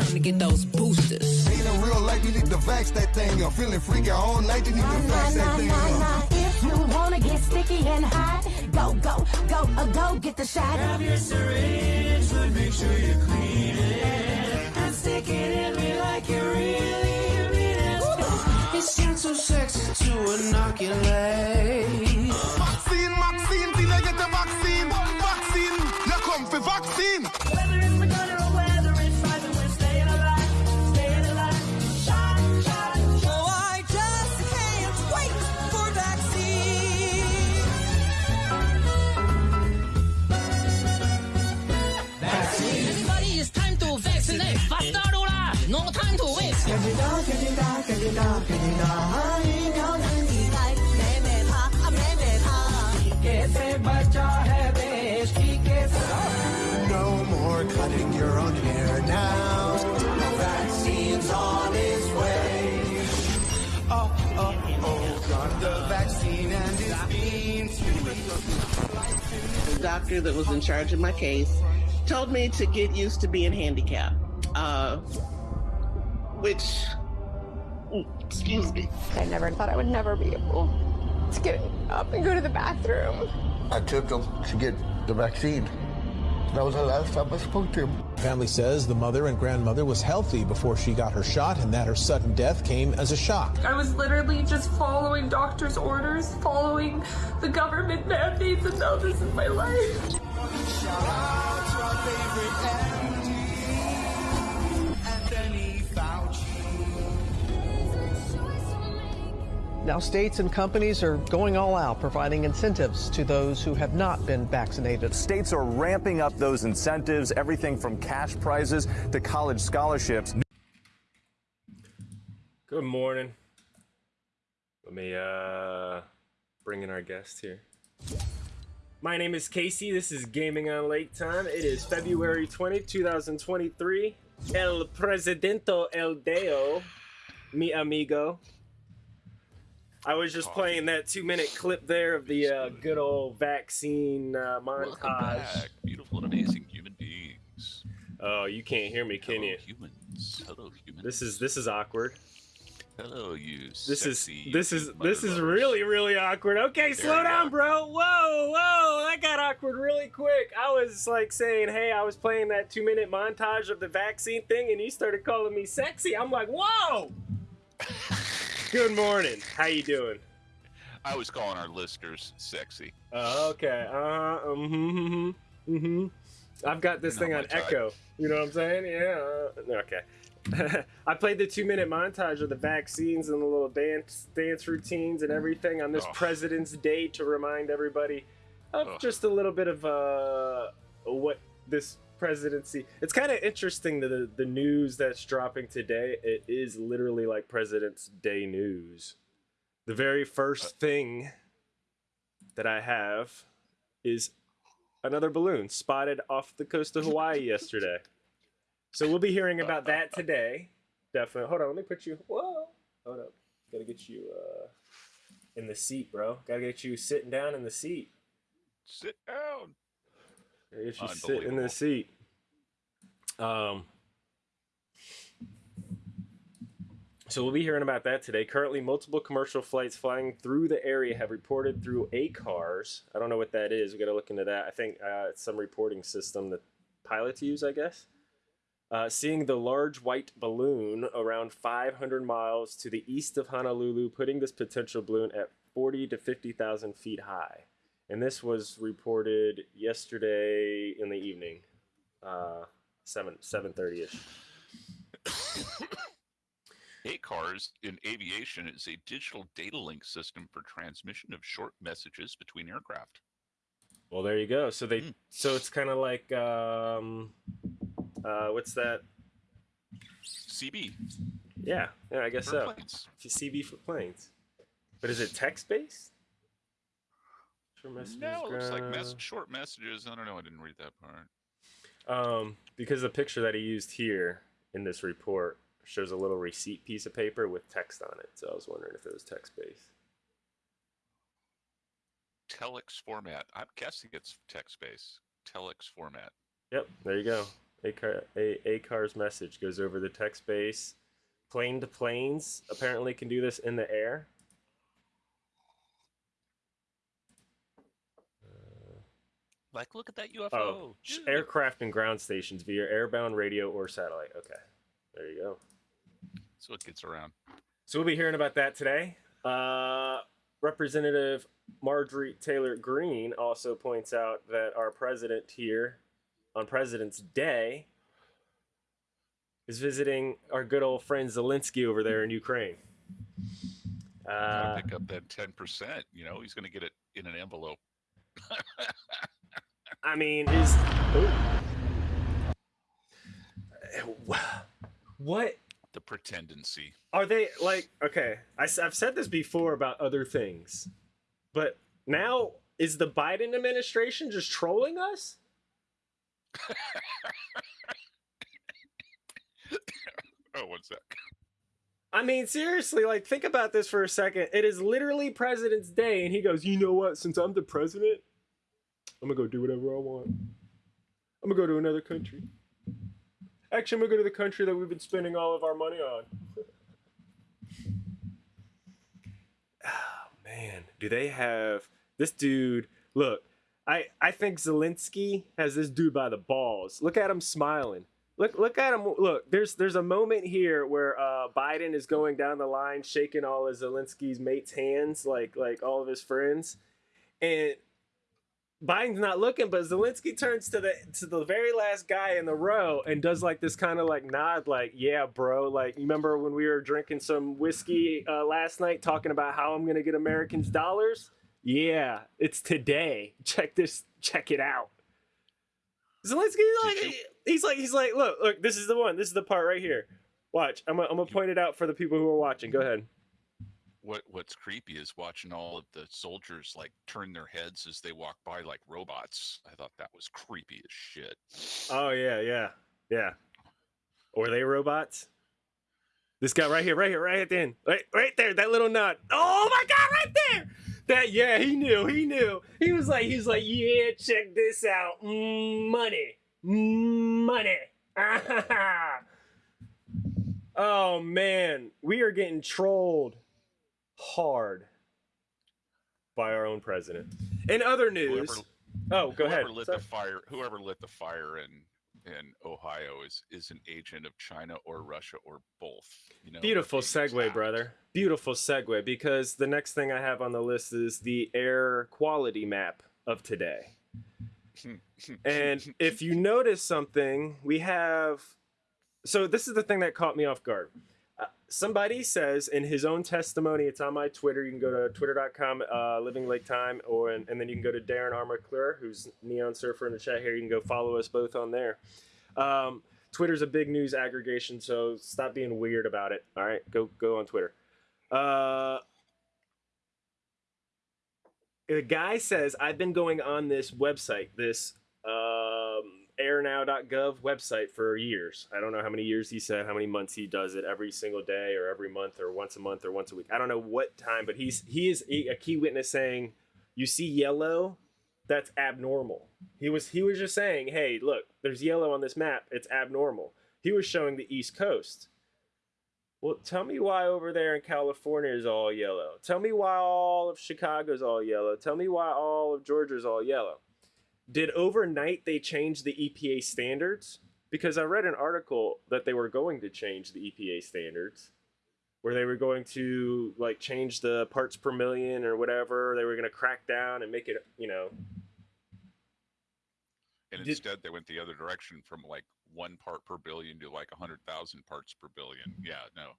time to get those boosters. Ain't no real life, you need to vax that thing. I'm feeling freaky all night, you need to vax that thing. If you wanna get sticky and hot, go, go, go, uh, go get the shot. Grab your syringe, but make sure you clean it. And stick it in me like you really mean it. It seems so sexy to inoculate. Vaccine, vaccine, till I get the vaccine. Vaccine, you come for vaccine. More cutting your own hair now. Vaccine's on its way. Oh, oh, oh, got the vaccine and it's being the doctor that was in charge of my case told me to get used to being handicapped. Uh, which, excuse me. I never thought I would never be able to get up and go to the bathroom. I took him to get the vaccine. That was the last time I spoke to him. Family says the mother and grandmother was healthy before she got her shot and that her sudden death came as a shock. I was literally just following doctor's orders, following the government mandates, and now this is my life. Now, states and companies are going all out, providing incentives to those who have not been vaccinated. States are ramping up those incentives, everything from cash prizes to college scholarships. Good morning. Let me uh bring in our guest here. My name is Casey. This is Gaming on Lake Time. It is February 20, 2023. El Presidente El Deo, mi amigo. I was just playing that two minute clip there of the uh, good old vaccine uh, Welcome montage. back, beautiful and amazing human beings. Oh, you can't hear me, can Hello, you? humans. Hello, humans. This is this is awkward. Hello, you. This is this is this is really really awkward. Okay, slow down, are. bro. Whoa, whoa, that got awkward really quick. I was like saying, hey, I was playing that two minute montage of the vaccine thing, and you started calling me sexy. I'm like, whoa. Good morning. How you doing? I was calling our listeners sexy. Uh, okay. Uh, mm-hmm, mm-hmm, mm-hmm. I've got this Not thing on type. Echo. You know what I'm saying? Yeah. uh, okay. I played the two minute montage of the vaccines and the little dance dance routines and everything on this Oh. President's Day to remind everybody of Oh. just a little bit of uh, what this presidency. It's kind of interesting that the, the news that's dropping today. It is literally like President's Day news. The very first thing that I have is another balloon spotted off the coast of Hawaii yesterday. So we'll be hearing about that today. Definitely. Hold on, let me put you. Whoa. Hold up. Gotta get you uh, in the seat, bro. Gotta get you sitting down in the seat. Sit down. Gotta you sitting in the seat. Um. So we'll be hearing about that today. Currently, multiple commercial flights flying through the area have reported through ACARS. I don't know what that is. We got to look into that. I think uh, it's some reporting system that pilots use, I guess. Uh, seeing the large white balloon around 500 miles to the east of Honolulu, putting this potential balloon at 40 to 50,000 feet high. And this was reported yesterday in the evening, uh, seven seven thirty ish. ACARS in aviation is a digital data link system for transmission of short messages between aircraft. Well, there you go. So they so it's kind of like um, uh, what's that? CB. Yeah, yeah, I guess For so. planes. CB for planes. But is it text based? Short messages, No, it looks like mess- short messages. I don't know. I didn't read that part. Um, because the picture that he used here in this report shows a little receipt piece of paper with text on it. So I was wondering if it was text based. Telex format. I'm guessing it's text based. Telex format. Yep, there you go. A car, a, ACARS message goes over the text base. Plane to planes apparently can do this in the air. Like, look at that UFO. Oh, aircraft and ground stations via airband radio or satellite. Okay, there you go. So it gets around. So we'll be hearing about that today. Uh, Representative Marjorie Taylor Greene also points out that our president here on President's Day is visiting our good old friend Zelensky over there in Ukraine. Gotta Uh, pick up that ten percent. You know, he's going to get it in an envelope. I mean, is what The pretendency. are they like? Okay, I, have said this before about other things, but now is the Biden administration just trolling us? Oh, one sec. I mean, seriously, like, think about this for a second. It is literally President's Day, and he goes, You know what? Since I'm the president, I'm gonna go do whatever I want. I'm gonna go to another country. Actually, I'm gonna go to the country that we've been spending all of our money on. oh, man. Do they have this dude? Look, I, I think Zelensky has this dude by the balls. Look at him smiling. Look look at him. Look, there's there's a moment here where uh, Biden is going down the line, shaking all of Zelensky's mates' hands, like like all of his friends, and Biden's not looking, but Zelensky turns to the to the very last guy in the row and does like this kind of like nod, like yeah, bro. Like you remember when we were drinking some whiskey uh, last night, talking about how I'm gonna get Americans dollars? Yeah, it's today. Check this. Check it out. Zelensky like he's like he's like look look this is the one this is the part right here. Watch I'm gonna, I'm gonna point it out for the people who are watching. Go ahead. What What's creepy is watching all of the soldiers like turn their heads as they walk by like robots. I thought that was creepy as shit. Oh yeah yeah yeah. Or they robots? This guy right here right here right at the end right right there that little nut. Oh my god right there. That yeah he knew he knew he was like he was like yeah check this out money money. oh man, we are getting trolled hard by our own president. In other news, Whoever- oh go whoever ahead. lit Sorry. the fire. Whoever lit the fire in in Ohio is is an agent of China or Russia or both. You know, Beautiful segue, attacked. brother. Beautiful segue because the next thing I have on the list is the air quality map of today. and if you notice something, we have. So, this is the thing that caught me off guard. Uh, somebody says in his own testimony, it's on my Twitter. You can go to twitter.com, uh, Living Lake Time, or and, and then you can go to Darren Armour who's Neon Surfer in the chat here. You can go follow us both on there. Um, Twitter's a big news aggregation, so stop being weird about it. All right, go go on Twitter. Uh, the guy says I've been going on this website, this um, airnow.gov website for years. I don't know how many years he said, how many months he does it every single day or every month or once a month or once a week. I don't know what time, but he's he is a key witness saying, "You see yellow, that's abnormal." He was he was just saying, "Hey, look, there's yellow on this map. It's abnormal." He was showing the East Coast. Well, tell me why over there in California is all yellow. Tell me why all of Chicago's all yellow. Tell me why all of Georgia's all yellow. Did overnight they change the EPA standards? Because I read an article that they were going to change the EPA standards, where they were going to like change the parts per million or whatever. They were going to crack down and make it, you know. And Did- instead, they went the other direction from like one part per billion to like a hundred thousand parts per billion. Yeah, no,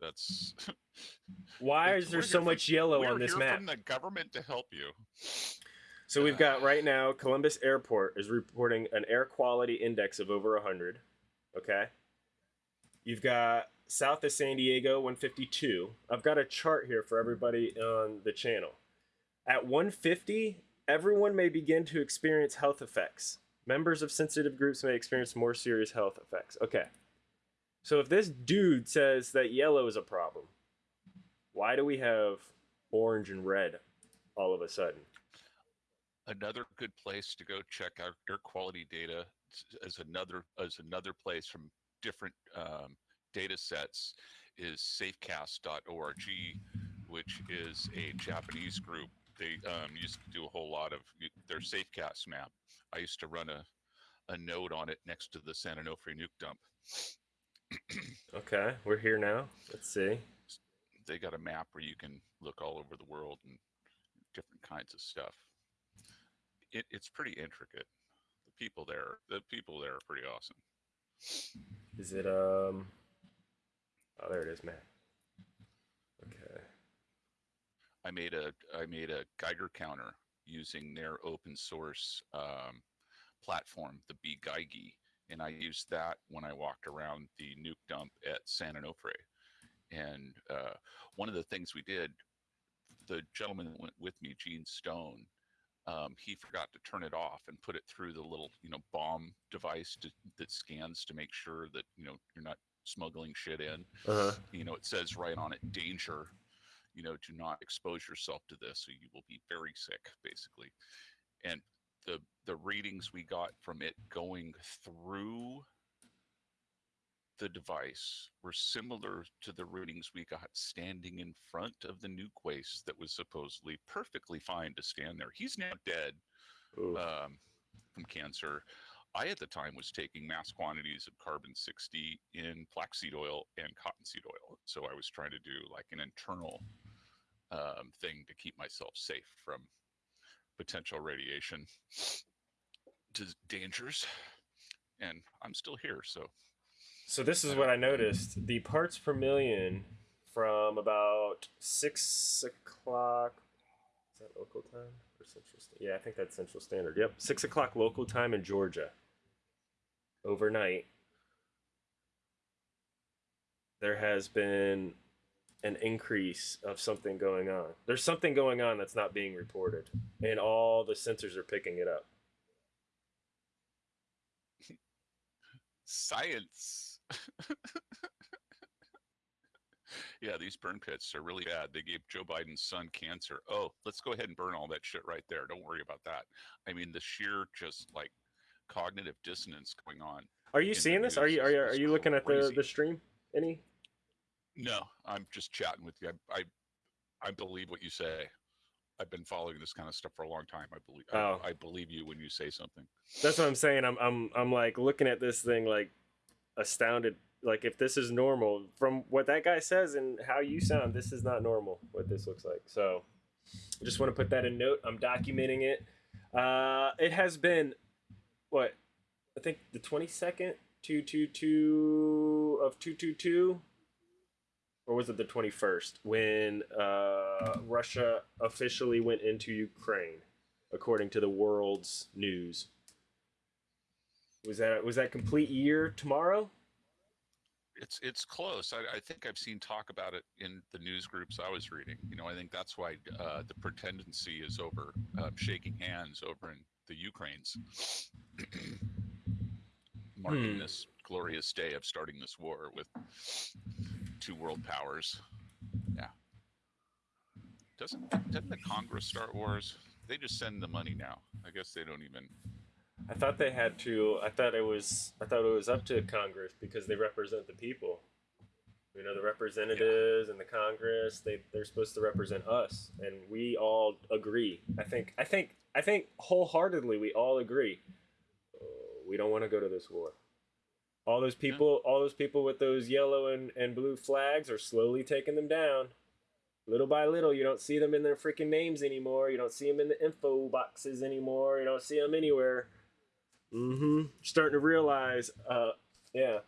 that's. Why is there so much yellow on this map? From the government to help you. So we've got right now Columbus Airport is reporting an air quality index of over 100. Okay. You've got south of San Diego 152. I've got a chart here for everybody on the channel. At 150, everyone may begin to experience health effects. Members of sensitive groups may experience more serious health effects. Okay. So if this dude says that yellow is a problem, why do we have orange and red all of a sudden? Another good place to go check out air quality data as another as another place from different um, data sets is safecast.org, which is a Japanese group. They um, used to do a whole lot of their Safecast map. I used to run a, a node on it next to the San Onofre nuke dump. Okay, we're here now. Let's see. They got a map where you can look all over the world and different kinds of stuff. It, it's pretty intricate. The people there, the people there are pretty awesome. Is it um? Oh, there it is, man. Okay. I made a I made a Geiger counter using their open source um, platform, the bGeigie, and I used that when I walked around the nuke dump at San Onofre. And uh, one of the things we did, the gentleman that went with me, Gene Stone, um, he forgot to turn it off and put it through the little, you know, bomb device to, that scans to make sure that you know you're not smuggling shit in. Uh-huh. You know, it says right on it, danger. You know, do not expose yourself to this, or you will be very sick, basically. And the the readings we got from it going through the device were similar to the readings we got standing in front of the nuke waste that was supposedly perfectly fine to stand there. He's now dead um, from cancer. I, at the time, was taking mass quantities of carbon 60 in flaxseed oil and cottonseed oil. So I was trying to do like an internal um, thing to keep myself safe from potential radiation dangers. And I'm still here, so So this is what I noticed: the parts per million from about six o'clock. Is that local time or central? Yeah, I think that's central standard. Yep, six o'clock local time in Georgia. Overnight, there has been an increase of something going on. There's something going on that's not being reported, and all the sensors are picking it up. science. yeah, these burn pits are really bad. They gave Joe Biden's son cancer. Oh, let's go ahead and burn all that shit right there. Don't worry about that. I mean, the sheer just like cognitive dissonance going on. Are you seeing this? Are you are you, are you looking at the, the stream? Any? No, I'm just chatting with you. I, I, I believe what you say. I've been following this kind of stuff for a long time. I believe. Oh. I, I believe you when you say something. That's what I'm saying. I'm I'm I'm like looking at this thing like astounded. Like if this is normal from what that guy says and how you sound, this is not normal. What this looks like. So I just want to put that in note. I'm documenting it. Uh, it has been what I think the 22nd two two two of two two two. Or was it the 21st when uh, Russia officially went into Ukraine, according to the world's news? Was that was that complete year tomorrow? It's it's close. I, I think I've seen talk about it in the news groups I was reading. You know, I think that's why uh, the pretendency is over uh, shaking hands over in the Ukraines, marking Hmm. this glorious day of starting this war with two world powers. Yeah. Doesn't doesn't the Congress start wars? They just send the money now. I guess they don't even. I thought they had to. I thought it was. I thought it was up to Congress because they represent the people. You know, the representatives and the Congress. They they're supposed to represent us, and we all agree. I think. I think. I think wholeheartedly we all agree. Uh, we don't want to go to this war. All those people, all those people with those yellow and, and blue flags are slowly taking them down. Little by little, you don't see them in their freaking names anymore. You don't see them in the info boxes anymore. You don't see them anywhere. Mm-hmm. Starting to realize, uh, yeah.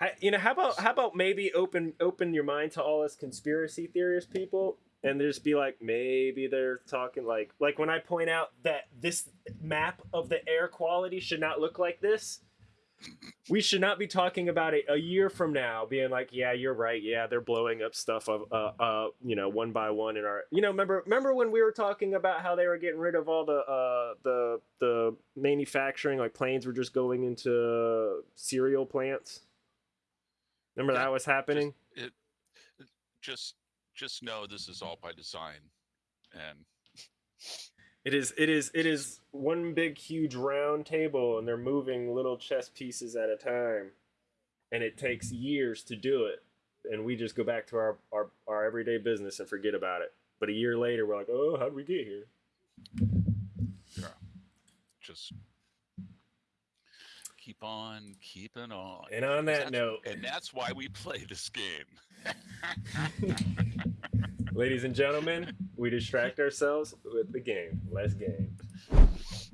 I, you know, how about how about maybe open open your mind to all us conspiracy theorist people, and just be like, maybe they're talking like like when I point out that this map of the air quality should not look like this. We should not be talking about it a year from now, being like, "Yeah, you're right. Yeah, they're blowing up stuff of, uh, uh, you know, one by one in our, you know, remember, remember when we were talking about how they were getting rid of all the, uh, the, the manufacturing, like planes were just going into cereal plants. Remember that was happening. It, it just just know this is all by design, and It is it is it is one big huge round table and they're moving little chess pieces at a time. And it takes years to do it. And we just go back to our, our, our everyday business and forget about it. But a year later we're like, oh, how'd we get here? Yeah. Just keep on keeping on. And on that note- and that's why we play this game. Ladies and gentlemen, we distract ourselves with the game. Less games.